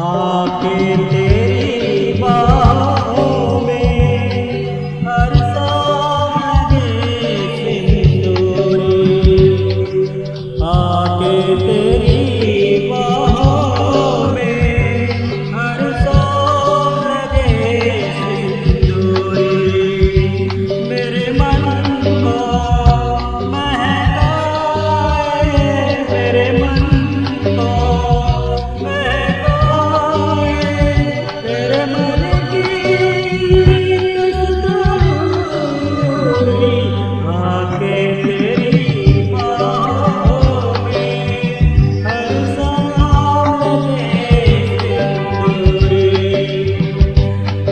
आके